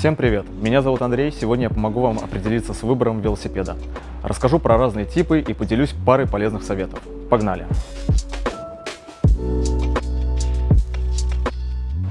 Всем привет! Меня зовут Андрей, сегодня я помогу вам определиться с выбором велосипеда. Расскажу про разные типы и поделюсь парой полезных советов. Погнали!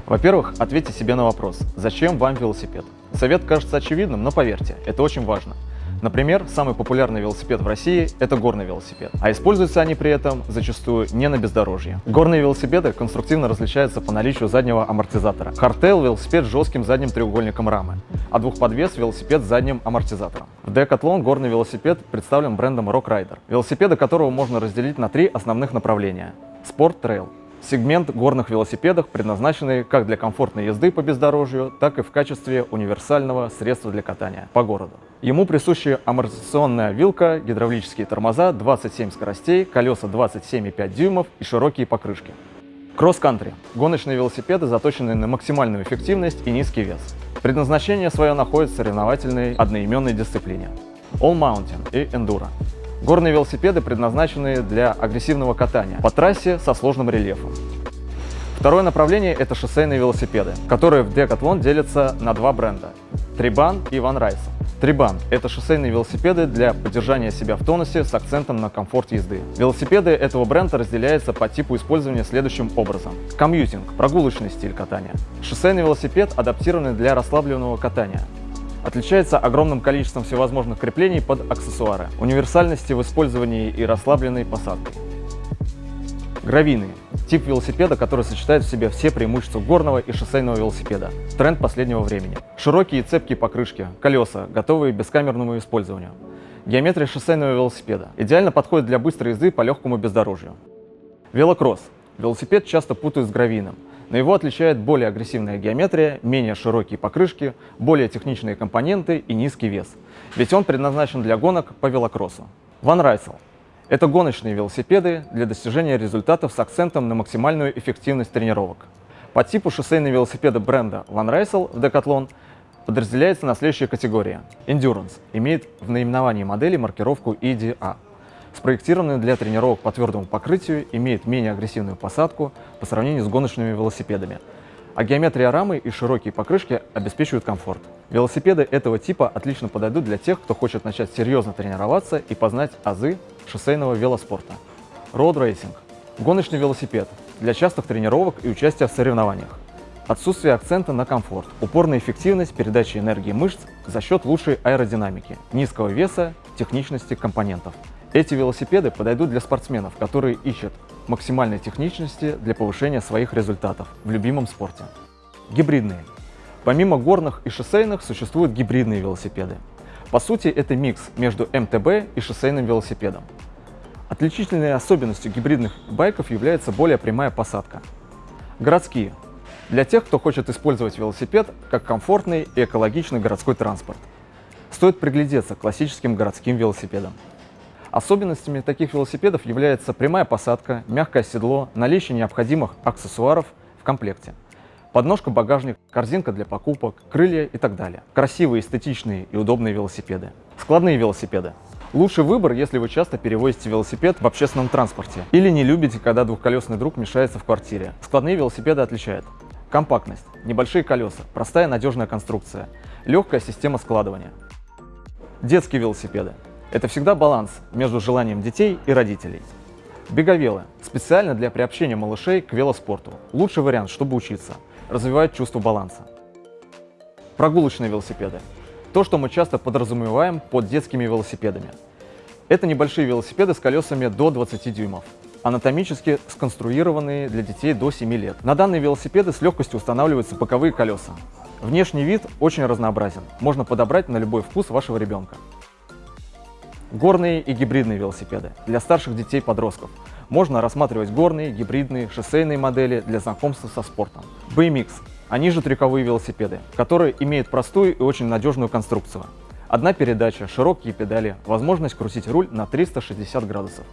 Во-первых, ответьте себе на вопрос, зачем вам велосипед? Совет кажется очевидным, но поверьте, это очень важно. Например, самый популярный велосипед в России – это горный велосипед, а используются они при этом зачастую не на бездорожье. Горные велосипеды конструктивно различаются по наличию заднего амортизатора. Hardtail – велосипед с жестким задним треугольником рамы, а двухподвес – велосипед с задним амортизатором. В Decathlon горный велосипед представлен брендом Rock Rider, велосипеды которого можно разделить на три основных направления – спорт, трейл Сегмент горных велосипедов, предназначенный как для комфортной езды по бездорожью, так и в качестве универсального средства для катания по городу. Ему присущи амортизационная вилка, гидравлические тормоза, 27 скоростей, колеса 27,5 дюймов и широкие покрышки. Кросс-кантри – гоночные велосипеды, заточенные на максимальную эффективность и низкий вес. Предназначение свое находит в соревновательной одноименной дисциплине. All Mountain и Enduro Горные велосипеды предназначены для агрессивного катания по трассе со сложным рельефом. Второе направление – это шоссейные велосипеды, которые в Decathlon делятся на два бренда – Трибан и Ван Райс. Трибан – это шоссейные велосипеды для поддержания себя в тонусе с акцентом на комфорт езды. Велосипеды этого бренда разделяются по типу использования следующим образом. Комьютинг – прогулочный стиль катания. Шоссейный велосипед адаптированный для расслабленного катания. Отличается огромным количеством всевозможных креплений под аксессуары, универсальности в использовании и расслабленной посадкой. Гравийный – тип велосипеда, который сочетает в себе все преимущества горного и шоссейного велосипеда. Тренд последнего времени. Широкие цепкие покрышки, колеса, готовые к бескамерному использованию. Геометрия шоссейного велосипеда. Идеально подходит для быстрой езды по легкому бездорожью. Велокросс. Велосипед часто путают с гравийным но его отличает более агрессивная геометрия, менее широкие покрышки, более техничные компоненты и низкий вес, ведь он предназначен для гонок по велокроссу. Ван Райсел – это гоночные велосипеды для достижения результатов с акцентом на максимальную эффективность тренировок. По типу шоссейные велосипеды бренда Ван Райсел в Decathlon подразделяется на следующие категории. Endurance имеет в наименовании модели маркировку EDA – Спроектированный для тренировок по твердому покрытию, имеет менее агрессивную посадку по сравнению с гоночными велосипедами, а геометрия рамы и широкие покрышки обеспечивают комфорт. Велосипеды этого типа отлично подойдут для тех, кто хочет начать серьезно тренироваться и познать азы шоссейного велоспорта. Road Racing – гоночный велосипед для частых тренировок и участия в соревнованиях. Отсутствие акцента на комфорт, упорная эффективность передачи энергии мышц за счет лучшей аэродинамики, низкого веса, техничности компонентов. Эти велосипеды подойдут для спортсменов, которые ищут максимальной техничности для повышения своих результатов в любимом спорте. Гибридные. Помимо горных и шоссейных существуют гибридные велосипеды. По сути, это микс между МТБ и шоссейным велосипедом. Отличительной особенностью гибридных байков является более прямая посадка. Городские. Для тех, кто хочет использовать велосипед как комфортный и экологичный городской транспорт. Стоит приглядеться к классическим городским велосипедам. Особенностями таких велосипедов является прямая посадка, мягкое седло, наличие необходимых аксессуаров в комплекте. Подножка, багажник, корзинка для покупок, крылья и так далее. Красивые, эстетичные и удобные велосипеды. Складные велосипеды. Лучший выбор, если вы часто перевозите велосипед в общественном транспорте или не любите, когда двухколесный друг мешается в квартире. Складные велосипеды отличают компактность, небольшие колеса, простая надежная конструкция, легкая система складывания. Детские велосипеды. Это всегда баланс между желанием детей и родителей. Беговелы – специально для приобщения малышей к велоспорту. Лучший вариант, чтобы учиться, развивать чувство баланса. Прогулочные велосипеды – то, что мы часто подразумеваем под детскими велосипедами. Это небольшие велосипеды с колесами до 20 дюймов, анатомически сконструированные для детей до 7 лет. На данные велосипеды с легкостью устанавливаются боковые колеса. Внешний вид очень разнообразен, можно подобрать на любой вкус вашего ребенка. Горные и гибридные велосипеды для старших детей-подростков. Можно рассматривать горные, гибридные, шоссейные модели для знакомства со спортом. BMX – они же трюковые велосипеды, которые имеют простую и очень надежную конструкцию. Одна передача, широкие педали, возможность крутить руль на 360 градусов.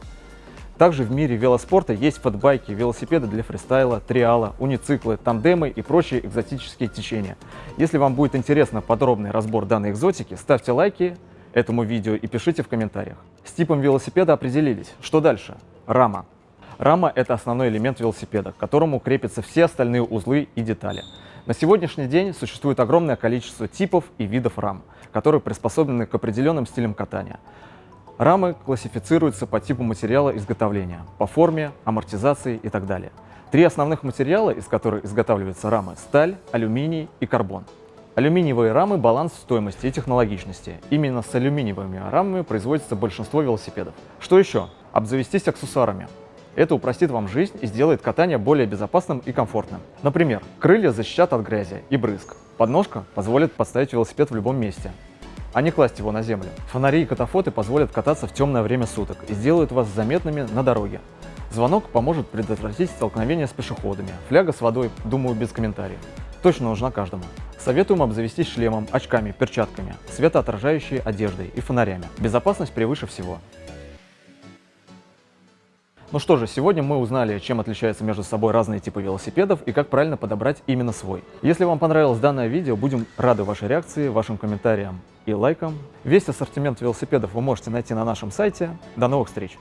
Также в мире велоспорта есть фэтбайки, велосипеды для фристайла, триала, унициклы, тандемы и прочие экзотические течения. Если вам будет интересно подробный разбор данной экзотики, ставьте лайки, этому видео и пишите в комментариях. С типом велосипеда определились. Что дальше? Рама. Рама – это основной элемент велосипеда, к которому крепятся все остальные узлы и детали. На сегодняшний день существует огромное количество типов и видов рам, которые приспособлены к определенным стилям катания. Рамы классифицируются по типу материала изготовления, по форме, амортизации и так далее. Три основных материала, из которых изготавливаются рамы – сталь, алюминий и карбон. Алюминиевые рамы – баланс стоимости и технологичности. Именно с алюминиевыми рамами производится большинство велосипедов. Что еще? Обзавестись аксессуарами. Это упростит вам жизнь и сделает катание более безопасным и комфортным. Например, крылья защитят от грязи и брызг. Подножка позволит поставить велосипед в любом месте, а не класть его на землю. Фонари и катафоты позволят кататься в темное время суток и сделают вас заметными на дороге. Звонок поможет предотвратить столкновение с пешеходами. Фляга с водой, думаю, без комментариев. Точно нужна каждому. Советуем обзавестись шлемом, очками, перчатками, светоотражающей одеждой и фонарями. Безопасность превыше всего. Ну что же, сегодня мы узнали, чем отличаются между собой разные типы велосипедов и как правильно подобрать именно свой. Если вам понравилось данное видео, будем рады вашей реакции, вашим комментариям и лайкам. Весь ассортимент велосипедов вы можете найти на нашем сайте. До новых встреч!